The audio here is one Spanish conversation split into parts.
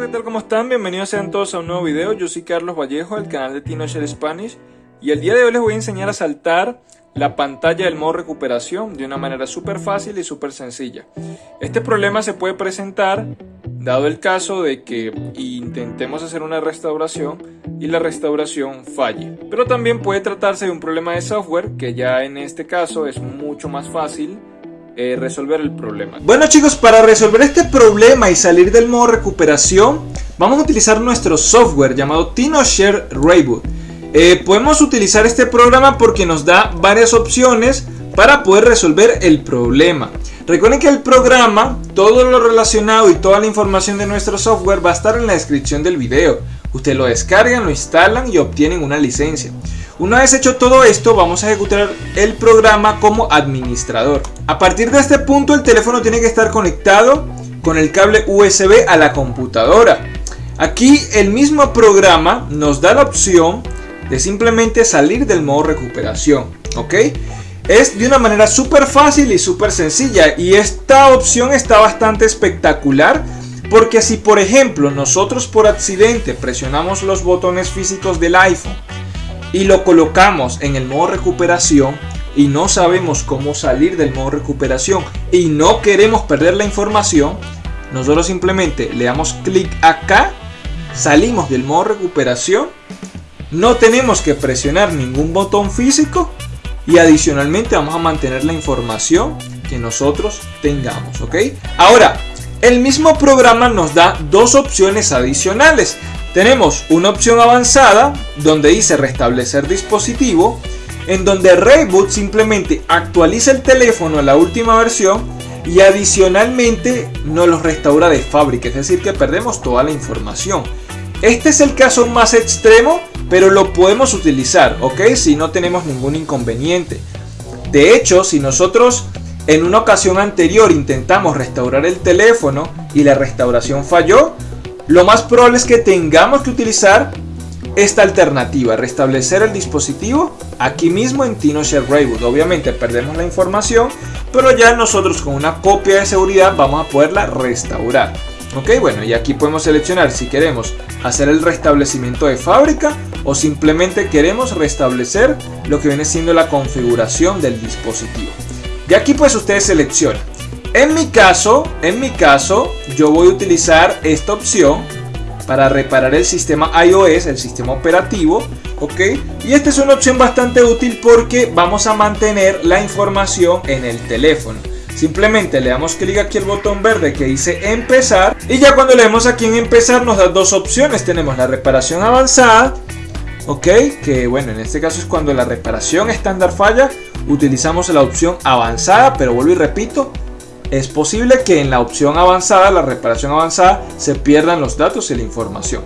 chicos, ¿qué tal? ¿Cómo están? Bienvenidos sean todos a un nuevo video. Yo soy Carlos Vallejo del canal de TinoShare Spanish y el día de hoy les voy a enseñar a saltar la pantalla del modo recuperación de una manera súper fácil y súper sencilla. Este problema se puede presentar dado el caso de que intentemos hacer una restauración y la restauración falle. Pero también puede tratarse de un problema de software que ya en este caso es mucho más fácil eh, resolver el problema. Bueno chicos, para resolver este problema y salir del modo recuperación, vamos a utilizar nuestro software llamado TinoShare Rayboot. Eh, podemos utilizar este programa porque nos da varias opciones para poder resolver el problema. Recuerden que el programa, todo lo relacionado y toda la información de nuestro software va a estar en la descripción del video. Ustedes lo descargan, lo instalan y obtienen una licencia. Una vez hecho todo esto, vamos a ejecutar el programa como administrador. A partir de este punto, el teléfono tiene que estar conectado con el cable USB a la computadora. Aquí el mismo programa nos da la opción de simplemente salir del modo recuperación. ¿Ok? Es de una manera súper fácil y súper sencilla y esta opción está bastante espectacular porque si por ejemplo nosotros por accidente presionamos los botones físicos del iPhone y lo colocamos en el modo recuperación y no sabemos cómo salir del modo recuperación y no queremos perder la información, nosotros simplemente le damos clic acá, salimos del modo recuperación, no tenemos que presionar ningún botón físico y adicionalmente vamos a mantener la información que nosotros tengamos, ¿ok? Ahora, el mismo programa nos da dos opciones adicionales. Tenemos una opción avanzada donde dice restablecer dispositivo, en donde Rayboot simplemente actualiza el teléfono a la última versión y adicionalmente nos lo restaura de fábrica, es decir que perdemos toda la información. Este es el caso más extremo, pero lo podemos utilizar, ¿ok? Si no tenemos ningún inconveniente. De hecho, si nosotros en una ocasión anterior intentamos restaurar el teléfono y la restauración falló, lo más probable es que tengamos que utilizar esta alternativa, restablecer el dispositivo aquí mismo en TinoShare Rayboot. Obviamente perdemos la información, pero ya nosotros con una copia de seguridad vamos a poderla restaurar. Ok, bueno, y aquí podemos seleccionar si queremos hacer el restablecimiento de fábrica o simplemente queremos restablecer lo que viene siendo la configuración del dispositivo. Y aquí pues ustedes seleccionan. En mi caso, en mi caso, yo voy a utilizar esta opción para reparar el sistema iOS, el sistema operativo, ¿ok? Y esta es una opción bastante útil porque vamos a mantener la información en el teléfono. Simplemente le damos clic aquí al botón verde que dice empezar y ya cuando le damos aquí en empezar nos da dos opciones. Tenemos la reparación avanzada, ¿ok? Que bueno, en este caso es cuando la reparación estándar falla, utilizamos la opción avanzada, pero vuelvo y repito, es posible que en la opción avanzada, la reparación avanzada, se pierdan los datos y la información.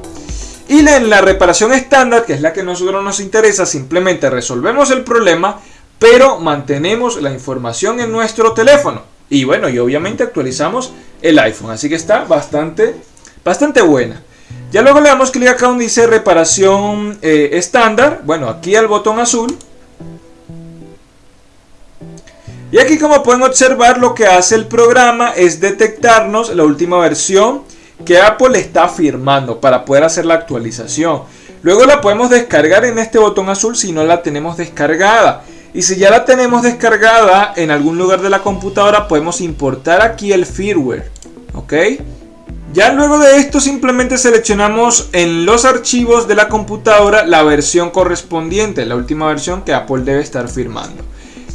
Y en la reparación estándar, que es la que a nosotros nos interesa, simplemente resolvemos el problema, pero mantenemos la información en nuestro teléfono. Y bueno, y obviamente actualizamos el iPhone, así que está bastante, bastante buena. Ya luego le damos clic acá donde dice reparación eh, estándar, bueno, aquí al botón azul, y aquí como pueden observar lo que hace el programa es detectarnos la última versión que Apple está firmando para poder hacer la actualización. Luego la podemos descargar en este botón azul si no la tenemos descargada. Y si ya la tenemos descargada en algún lugar de la computadora podemos importar aquí el firmware. ¿Ok? Ya luego de esto simplemente seleccionamos en los archivos de la computadora la versión correspondiente, la última versión que Apple debe estar firmando.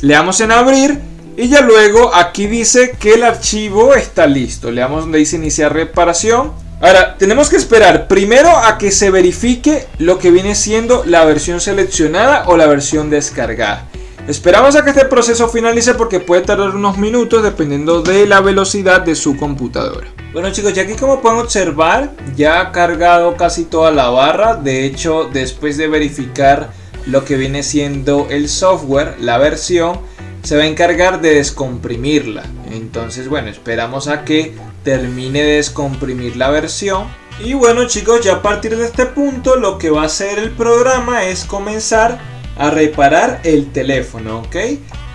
Le damos en abrir y ya luego aquí dice que el archivo está listo. Le damos donde dice iniciar reparación. Ahora, tenemos que esperar primero a que se verifique lo que viene siendo la versión seleccionada o la versión descargada. Esperamos a que este proceso finalice porque puede tardar unos minutos dependiendo de la velocidad de su computadora. Bueno chicos, ya aquí como pueden observar, ya ha cargado casi toda la barra. De hecho, después de verificar lo que viene siendo el software, la versión, se va a encargar de descomprimirla. Entonces, bueno, esperamos a que termine de descomprimir la versión. Y bueno chicos, ya a partir de este punto lo que va a hacer el programa es comenzar a reparar el teléfono, ¿ok?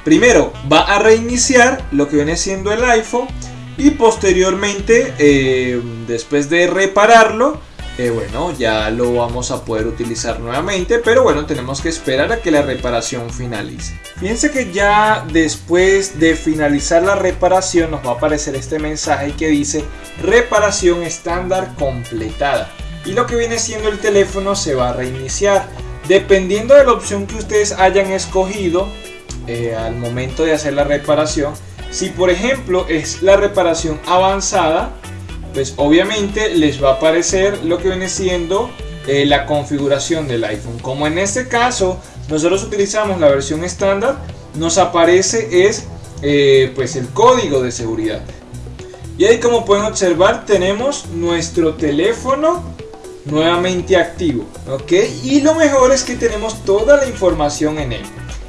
Primero va a reiniciar lo que viene siendo el iPhone y posteriormente, eh, después de repararlo, eh, bueno, ya lo vamos a poder utilizar nuevamente, pero bueno, tenemos que esperar a que la reparación finalice. Fíjense que ya después de finalizar la reparación nos va a aparecer este mensaje que dice reparación estándar completada. Y lo que viene siendo el teléfono se va a reiniciar. Dependiendo de la opción que ustedes hayan escogido eh, al momento de hacer la reparación, si por ejemplo es la reparación avanzada, pues obviamente les va a aparecer lo que viene siendo eh, la configuración del iPhone. Como en este caso nosotros utilizamos la versión estándar, nos aparece es eh, pues el código de seguridad. Y ahí como pueden observar tenemos nuestro teléfono nuevamente activo, ¿ok? Y lo mejor es que tenemos toda la información en él.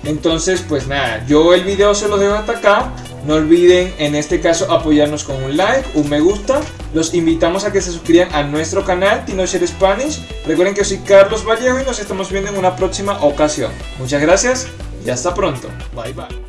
Entonces, pues nada, yo el video se lo dejo hasta acá. No olviden en este caso apoyarnos con un like, un me gusta. Los invitamos a que se suscriban a nuestro canal TinoShare Spanish. Recuerden que soy Carlos Vallejo y nos estamos viendo en una próxima ocasión. Muchas gracias y hasta pronto. Bye bye.